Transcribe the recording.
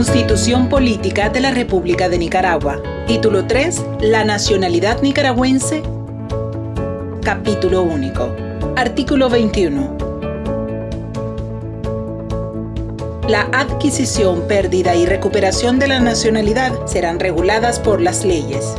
Constitución Política de la República de Nicaragua. Título 3. La nacionalidad nicaragüense. Capítulo único. Artículo 21. La adquisición, pérdida y recuperación de la nacionalidad serán reguladas por las leyes.